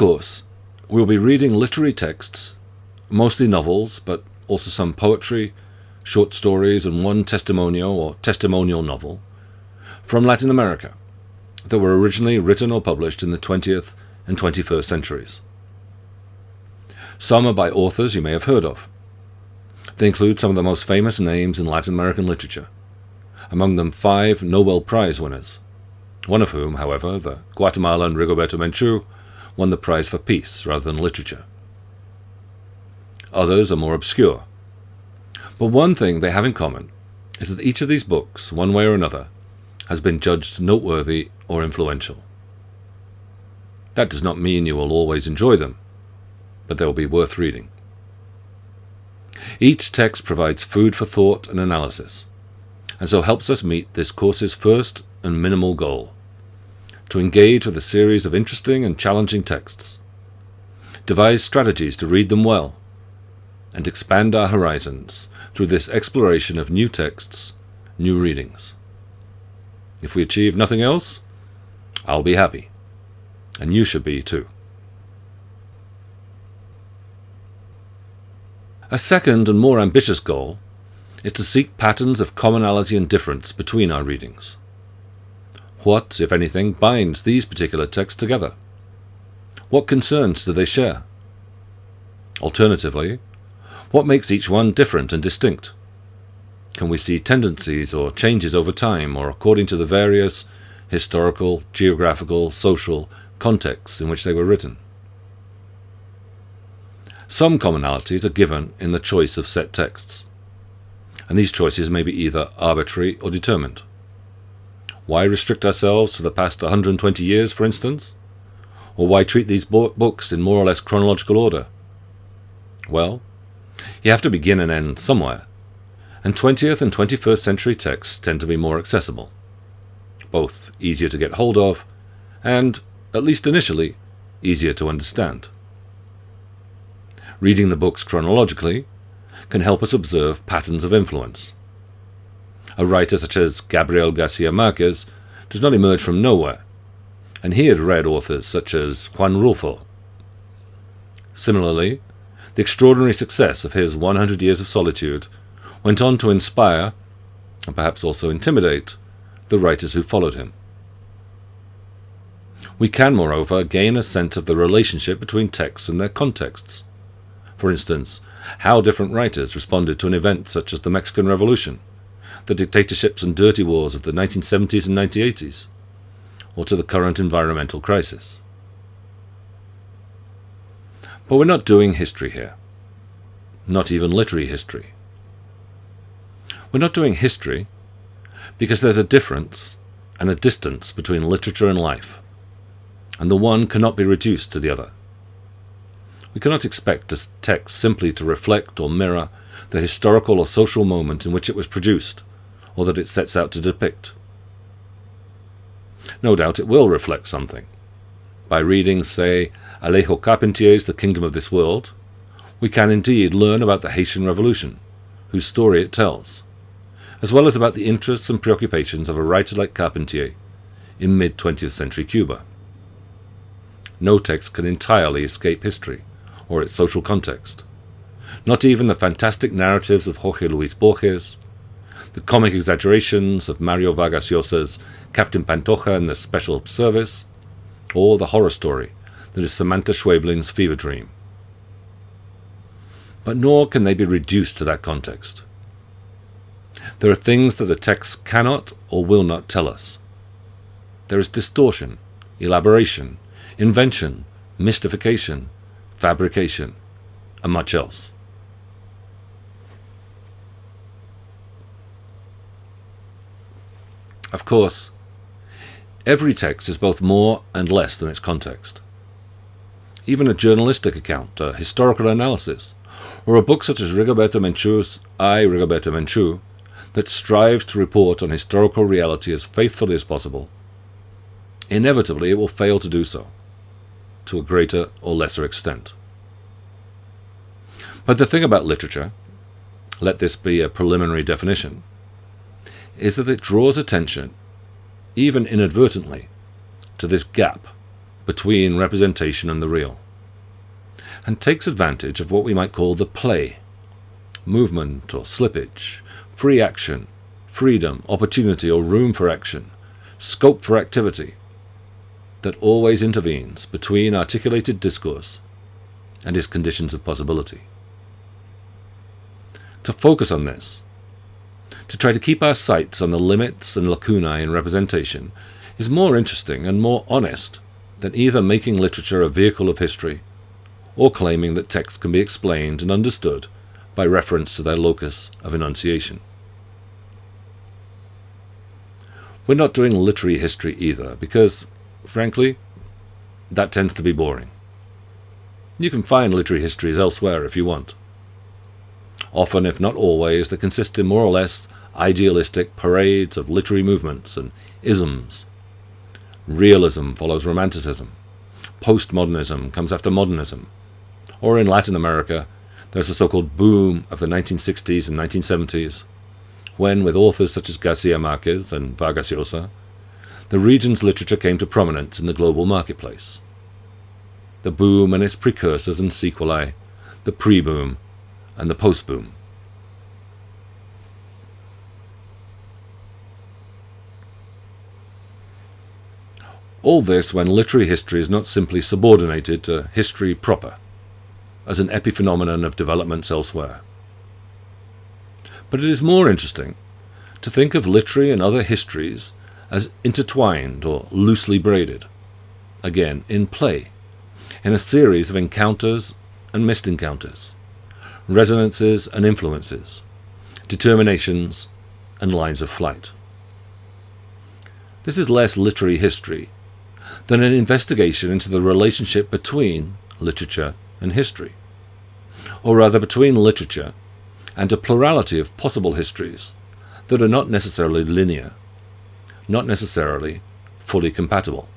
course, we'll be reading literary texts, mostly novels, but also some poetry, short stories, and one testimonial or testimonial novel from Latin America that were originally written or published in the 20th and 21st centuries. Some are by authors you may have heard of. They include some of the most famous names in Latin American literature, among them five Nobel Prize winners, one of whom, however, the Guatemalan Rigoberta Menchu, won the prize for peace rather than literature. Others are more obscure. But one thing they have in common is that each of these books, one way or another, has been judged noteworthy or influential. That does not mean you will always enjoy them, but they will be worth reading. Each text provides food for thought and analysis, and so helps us meet this course's first and minimal goal to engage with a series of interesting and challenging texts, devise strategies to read them well, and expand our horizons through this exploration of new texts, new readings. If we achieve nothing else, I'll be happy, and you should be too. A second and more ambitious goal is to seek patterns of commonality and difference between our readings. What, if anything, binds these particular texts together? What concerns do they share? Alternatively, what makes each one different and distinct? Can we see tendencies or changes over time or according to the various historical, geographical, social contexts in which they were written? Some commonalities are given in the choice of set texts, and these choices may be either arbitrary or determined. Why restrict ourselves to the past 120 years, for instance? Or why treat these books in more or less chronological order? Well, you have to begin and end somewhere, and 20th and 21st century texts tend to be more accessible, both easier to get hold of, and, at least initially, easier to understand. Reading the books chronologically can help us observe patterns of influence, a writer such as Gabriel Garcia Marquez does not emerge from nowhere, and he had read authors such as Juan Rulfo. Similarly, the extraordinary success of his 100 Years of Solitude went on to inspire, and perhaps also intimidate, the writers who followed him. We can, moreover, gain a sense of the relationship between texts and their contexts. For instance, how different writers responded to an event such as the Mexican Revolution, the dictatorships and dirty wars of the 1970s and 1980s, or to the current environmental crisis. But we're not doing history here, not even literary history. We're not doing history because there's a difference and a distance between literature and life, and the one cannot be reduced to the other. We cannot expect a text simply to reflect or mirror the historical or social moment in which it was produced, or that it sets out to depict. No doubt it will reflect something. By reading, say, Alejo Carpentier's The Kingdom of This World, we can indeed learn about the Haitian Revolution, whose story it tells, as well as about the interests and preoccupations of a writer like Carpentier in mid 20th century Cuba. No text can entirely escape history or its social context. Not even the fantastic narratives of Jorge Luis Borges, the comic exaggerations of Mario Vargas Llosa's Captain Pantoja and the Special Service, or the horror story that is Samantha Schweblin's fever dream. But nor can they be reduced to that context. There are things that the text cannot or will not tell us. There is distortion, elaboration, invention, mystification, fabrication, and much else. Of course, every text is both more and less than its context. Even a journalistic account, a historical analysis, or a book such as Rigoberta Menchu's I, Rigoberta Menchu, that strives to report on historical reality as faithfully as possible, inevitably it will fail to do so, to a greater or lesser extent. But the thing about literature, let this be a preliminary definition, is that it draws attention, even inadvertently, to this gap between representation and the real, and takes advantage of what we might call the play movement or slippage, free action, freedom, opportunity or room for action, scope for activity that always intervenes between articulated discourse and its conditions of possibility. To focus on this, to try to keep our sights on the limits and lacunae in representation, is more interesting and more honest than either making literature a vehicle of history or claiming that texts can be explained and understood by reference to their locus of enunciation. We're not doing literary history either, because, frankly, that tends to be boring. You can find literary histories elsewhere if you want. Often, if not always, they consist in more or less idealistic parades of literary movements and isms. Realism follows Romanticism. Postmodernism comes after modernism. Or in Latin America, there's the so-called boom of the 1960s and 1970s, when, with authors such as Garcia Marquez and Vargas Llosa, the region's literature came to prominence in the global marketplace. The boom and its precursors and sequelae, the pre-boom and the post-boom. All this when literary history is not simply subordinated to history proper as an epiphenomenon of developments elsewhere. But it is more interesting to think of literary and other histories as intertwined or loosely braided, again, in play, in a series of encounters and missed encounters, resonances and influences, determinations and lines of flight. This is less literary history than an investigation into the relationship between literature and history, or rather between literature and a plurality of possible histories that are not necessarily linear, not necessarily fully compatible.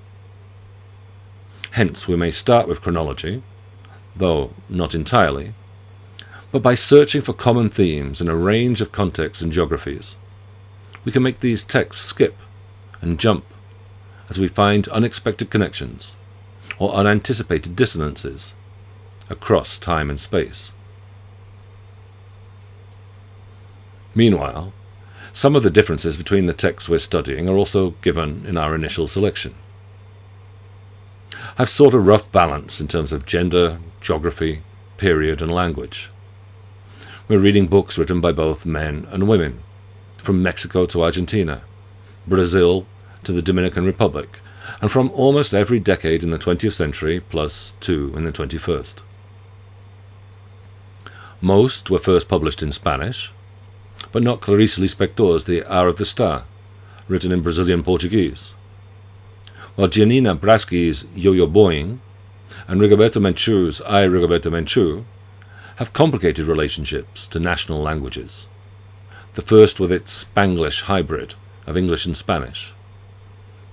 Hence, we may start with chronology, though not entirely, but by searching for common themes in a range of contexts and geographies, we can make these texts skip and jump as we find unexpected connections or unanticipated dissonances across time and space. Meanwhile, some of the differences between the texts we're studying are also given in our initial selection. I've sought a rough balance in terms of gender, geography, period, and language. We're reading books written by both men and women, from Mexico to Argentina, Brazil to the Dominican Republic, and from almost every decade in the 20th century plus two in the 21st. Most were first published in Spanish, but not Clarice Lispector's The Hour of the Star, written in Brazilian Portuguese, while Giannina Braschi's Yo-Yo Boing and Rigoberta Menchu's I, Rigoberta Menchu have complicated relationships to national languages, the first with its Spanglish hybrid of English and Spanish,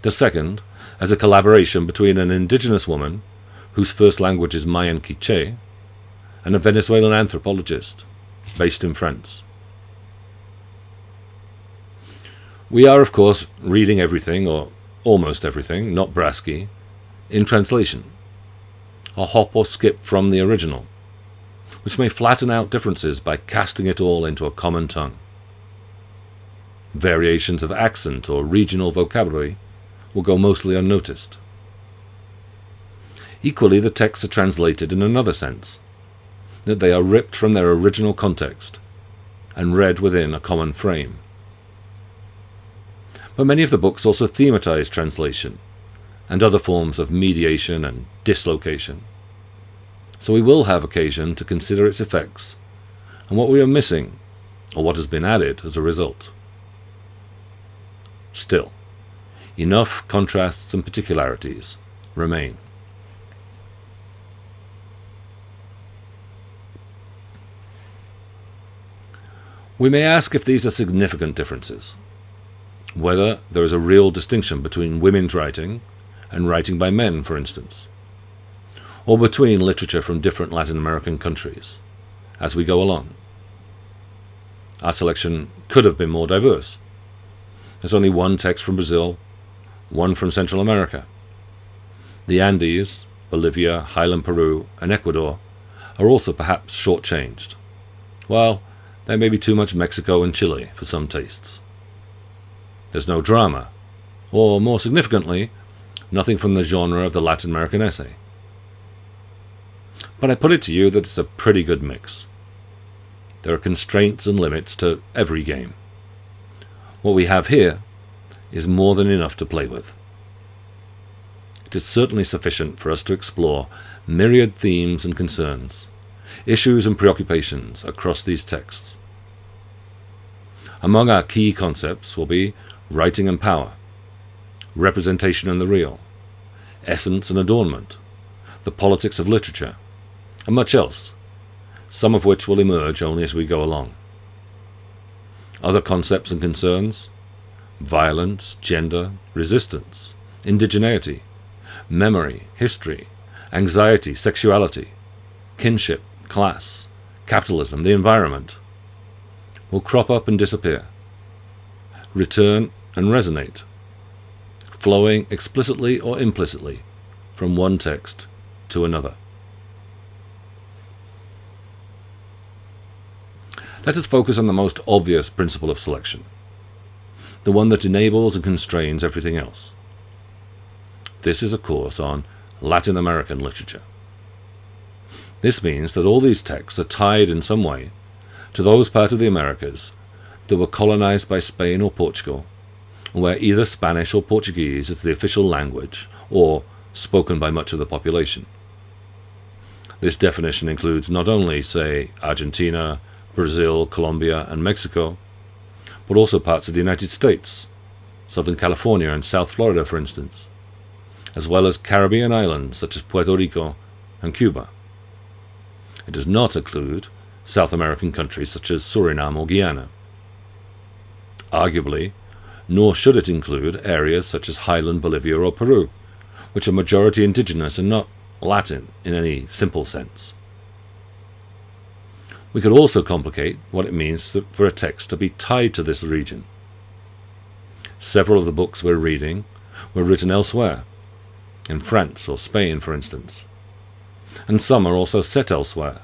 the second as a collaboration between an indigenous woman whose first language is Mayan Quiche and a Venezuelan anthropologist based in France. We are, of course, reading everything, or almost everything, not Braschi, in translation, a hop or skip from the original, which may flatten out differences by casting it all into a common tongue. Variations of accent or regional vocabulary will go mostly unnoticed. Equally, the texts are translated in another sense, that they are ripped from their original context and read within a common frame but many of the books also thematize translation and other forms of mediation and dislocation. So we will have occasion to consider its effects and what we are missing or what has been added as a result. Still, enough contrasts and particularities remain. We may ask if these are significant differences, whether there is a real distinction between women's writing and writing by men, for instance, or between literature from different Latin American countries as we go along. Our selection could have been more diverse. There's only one text from Brazil, one from Central America. The Andes, Bolivia, Highland Peru, and Ecuador are also perhaps shortchanged, while there may be too much Mexico and Chile for some tastes. There's no drama, or more significantly, nothing from the genre of the Latin American essay. But I put it to you that it's a pretty good mix. There are constraints and limits to every game. What we have here is more than enough to play with. It is certainly sufficient for us to explore myriad themes and concerns, issues and preoccupations across these texts. Among our key concepts will be writing and power, representation and the real, essence and adornment, the politics of literature, and much else, some of which will emerge only as we go along. Other concepts and concerns violence, gender, resistance, indigeneity, memory, history, anxiety, sexuality, kinship, class, capitalism, the environment will crop up and disappear, return and resonate, flowing explicitly or implicitly from one text to another. Let us focus on the most obvious principle of selection, the one that enables and constrains everything else. This is a course on Latin American literature. This means that all these texts are tied in some way to those parts of the Americas that were colonized by Spain or Portugal, where either Spanish or Portuguese is the official language or spoken by much of the population. This definition includes not only, say, Argentina, Brazil, Colombia, and Mexico, but also parts of the United States, Southern California and South Florida, for instance, as well as Caribbean islands such as Puerto Rico and Cuba. It does not include South American countries such as Suriname or Guyana. Arguably, nor should it include areas such as Highland Bolivia or Peru, which are majority indigenous and not Latin in any simple sense. We could also complicate what it means for a text to be tied to this region. Several of the books we're reading were written elsewhere, in France or Spain, for instance, and some are also set elsewhere,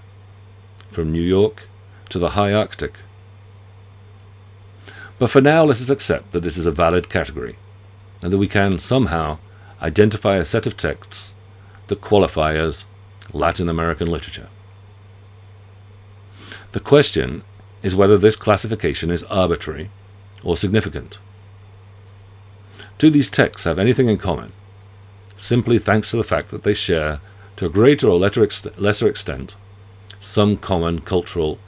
from New York to the high Arctic. But for now, let us accept that this is a valid category, and that we can somehow identify a set of texts that qualify as Latin American literature. The question is whether this classification is arbitrary or significant. Do these texts have anything in common, simply thanks to the fact that they share, to a greater or lesser extent, some common cultural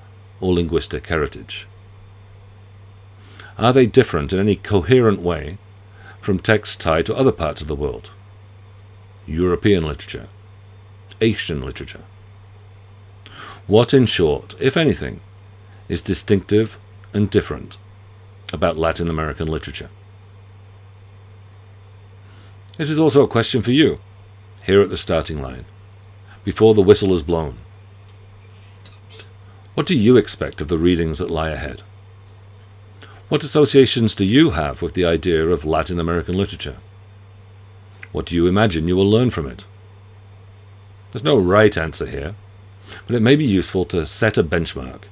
or linguistic heritage? Are they different in any coherent way from texts tied to other parts of the world? European literature, Asian literature, what, in short, if anything, is distinctive and different about Latin American literature? This is also a question for you, here at the starting line, before the whistle is blown. What do you expect of the readings that lie ahead? What associations do you have with the idea of Latin American literature? What do you imagine you will learn from it? There's no right answer here but it may be useful to set a benchmark,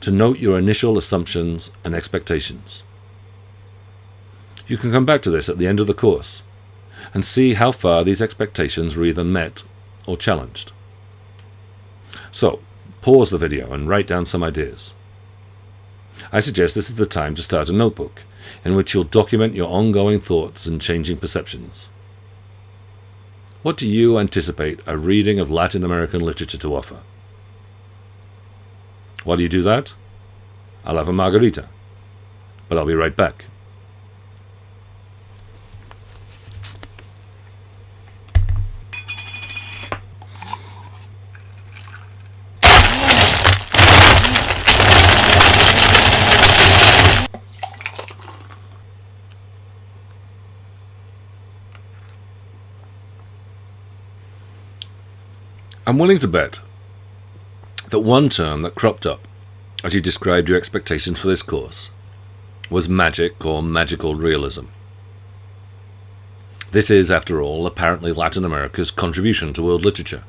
to note your initial assumptions and expectations. You can come back to this at the end of the course and see how far these expectations were either met or challenged. So, pause the video and write down some ideas. I suggest this is the time to start a notebook in which you'll document your ongoing thoughts and changing perceptions. What do you anticipate a reading of Latin American literature to offer? While you do that, I'll have a margarita. But I'll be right back. I'm willing to bet that one term that cropped up as you described your expectations for this course was magic or magical realism. This is, after all, apparently Latin America's contribution to world literature.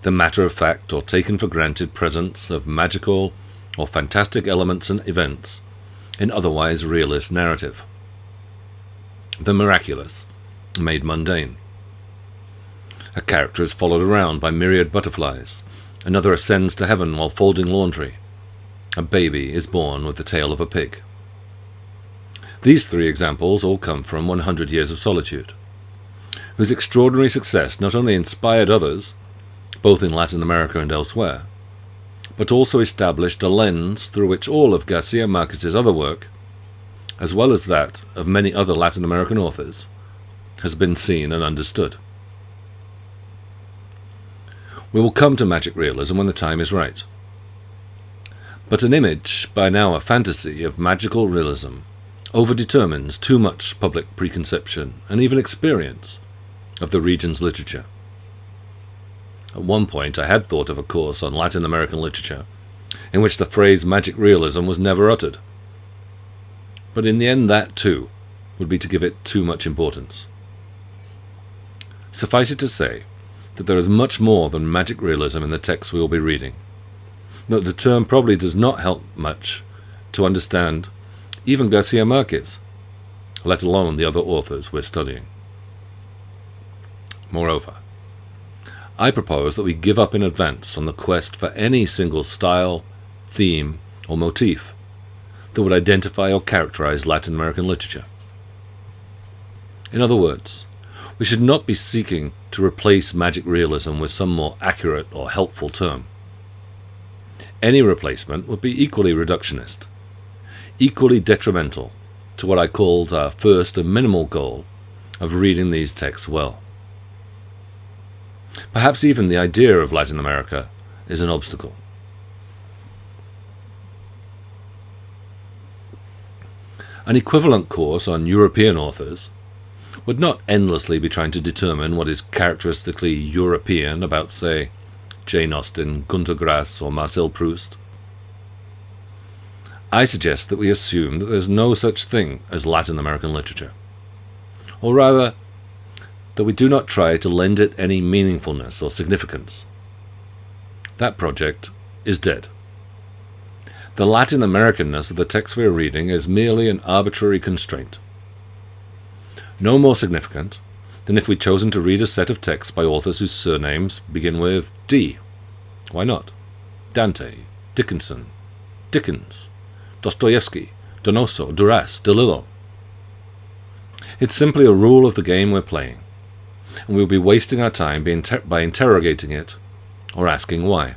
The matter of fact or taken for granted presence of magical or fantastic elements and events in otherwise realist narrative. The miraculous, made mundane. A character is followed around by myriad butterflies, another ascends to heaven while folding laundry, a baby is born with the tail of a pig. These three examples all come from 100 Years of Solitude, whose extraordinary success not only inspired others, both in Latin America and elsewhere, but also established a lens through which all of Garcia Marquez's other work, as well as that of many other Latin American authors, has been seen and understood. We will come to magic realism when the time is right. But an image, by now a fantasy, of magical realism overdetermines too much public preconception and even experience of the region's literature. At one point, I had thought of a course on Latin American literature in which the phrase magic realism was never uttered. But in the end, that too would be to give it too much importance. Suffice it to say that there is much more than magic realism in the texts we will be reading, that the term probably does not help much to understand even Garcia Marquez, let alone the other authors we're studying. Moreover, I propose that we give up in advance on the quest for any single style, theme, or motif that would identify or characterize Latin American literature. In other words, we should not be seeking to replace magic realism with some more accurate or helpful term. Any replacement would be equally reductionist, equally detrimental to what I called our first and minimal goal of reading these texts well. Perhaps even the idea of Latin America is an obstacle. An equivalent course on European authors would not endlessly be trying to determine what is characteristically European about, say, Jane Austen, Gunter Grass, or Marcel Proust. I suggest that we assume that there's no such thing as Latin American literature. Or rather, that we do not try to lend it any meaningfulness or significance. That project is dead. The Latin Americanness of the text we are reading is merely an arbitrary constraint. No more significant than if we'd chosen to read a set of texts by authors whose surnames begin with D. Why not? Dante, Dickinson, Dickens, Dostoevsky, Donoso, Duras, DeLillo. It's simply a rule of the game we're playing, and we'll be wasting our time by interrogating it or asking why.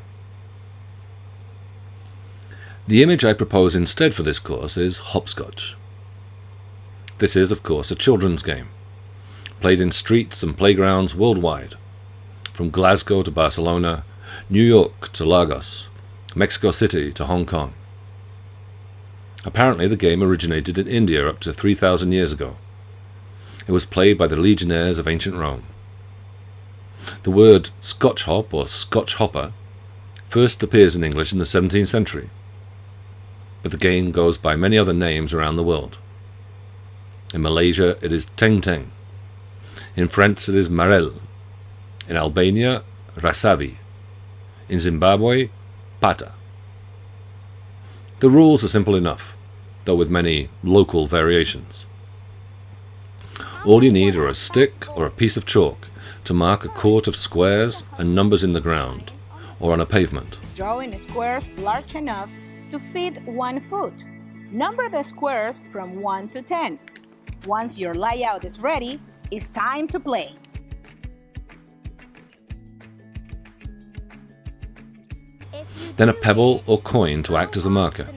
The image I propose instead for this course is hopscotch. This is, of course, a children's game, played in streets and playgrounds worldwide, from Glasgow to Barcelona, New York to Lagos, Mexico City to Hong Kong. Apparently, the game originated in India up to 3,000 years ago. It was played by the legionnaires of ancient Rome. The word Scotch hop or Scotch hopper first appears in English in the 17th century, but the game goes by many other names around the world. In Malaysia, it is Teng Teng. In France, it is Marelle. In Albania, Rasavi. In Zimbabwe, Pata. The rules are simple enough though with many local variations. All you need are a stick or a piece of chalk to mark a court of squares and numbers in the ground or on a pavement. Drawing squares large enough to fit one foot. Number the squares from 1 to 10. Once your layout is ready, it's time to play. Then a pebble or coin to act as a marker.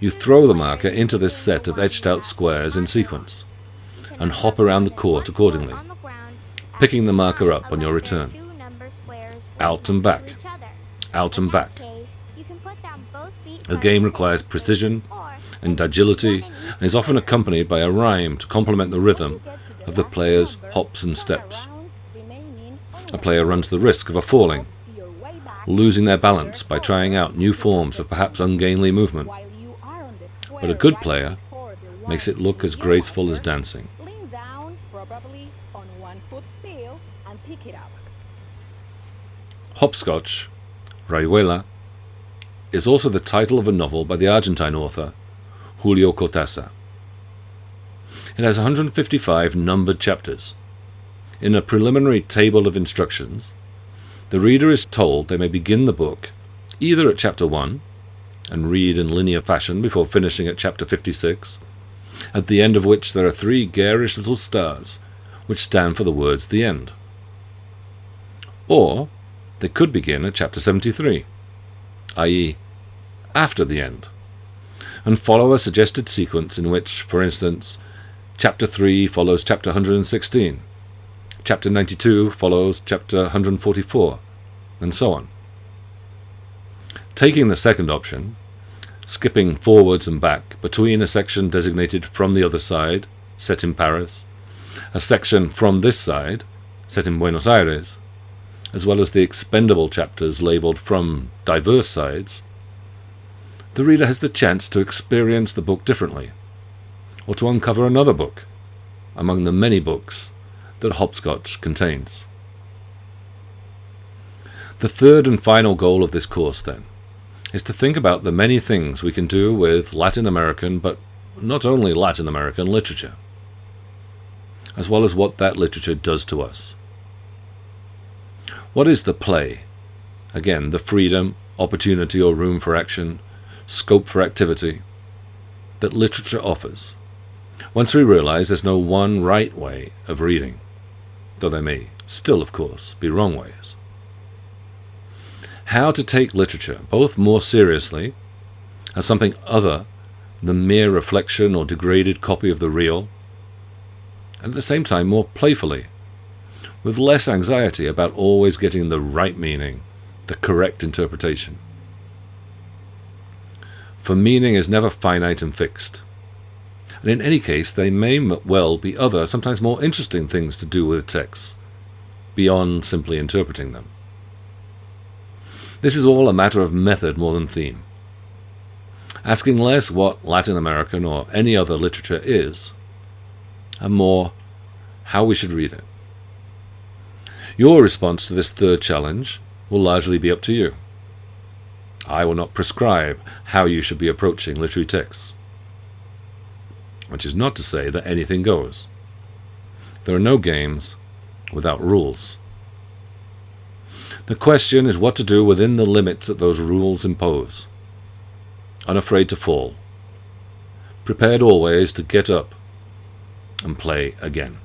You throw the marker into this set of etched out squares in sequence, and hop around the court accordingly, picking the marker up on your return. Out and back, out and back. The game requires precision and agility and is often accompanied by a rhyme to complement the rhythm of the player's hops and steps. A player runs the risk of a falling, losing their balance by trying out new forms of perhaps ungainly movement but a good player makes it look as graceful as dancing. Hopscotch, Rayuela, is also the title of a novel by the Argentine author Julio Cortázar. It has 155 numbered chapters. In a preliminary table of instructions, the reader is told they may begin the book either at chapter 1 and read in linear fashion before finishing at chapter 56, at the end of which there are three garish little stars which stand for the words the end. Or they could begin at chapter 73, i.e., after the end, and follow a suggested sequence in which, for instance, chapter 3 follows chapter 116, chapter 92 follows chapter 144, and so on. Taking the second option, skipping forwards and back between a section designated from the other side, set in Paris, a section from this side, set in Buenos Aires, as well as the expendable chapters labelled from diverse sides, the reader has the chance to experience the book differently, or to uncover another book among the many books that Hopscotch contains. The third and final goal of this course, then, is to think about the many things we can do with Latin American, but not only Latin American literature, as well as what that literature does to us. What is the play? Again, the freedom, opportunity or room for action, scope for activity that literature offers. Once we realize there's no one right way of reading, though there may still, of course, be wrong ways. How to take literature both more seriously, as something other than mere reflection or degraded copy of the real, and at the same time more playfully, with less anxiety about always getting the right meaning, the correct interpretation. For meaning is never finite and fixed. And in any case, there may well be other, sometimes more interesting things to do with texts, beyond simply interpreting them. This is all a matter of method more than theme. Asking less what Latin American or any other literature is, and more how we should read it. Your response to this third challenge will largely be up to you. I will not prescribe how you should be approaching literary texts. Which is not to say that anything goes. There are no games without rules. The question is what to do within the limits that those rules impose. Unafraid to fall. Prepared always to get up and play again.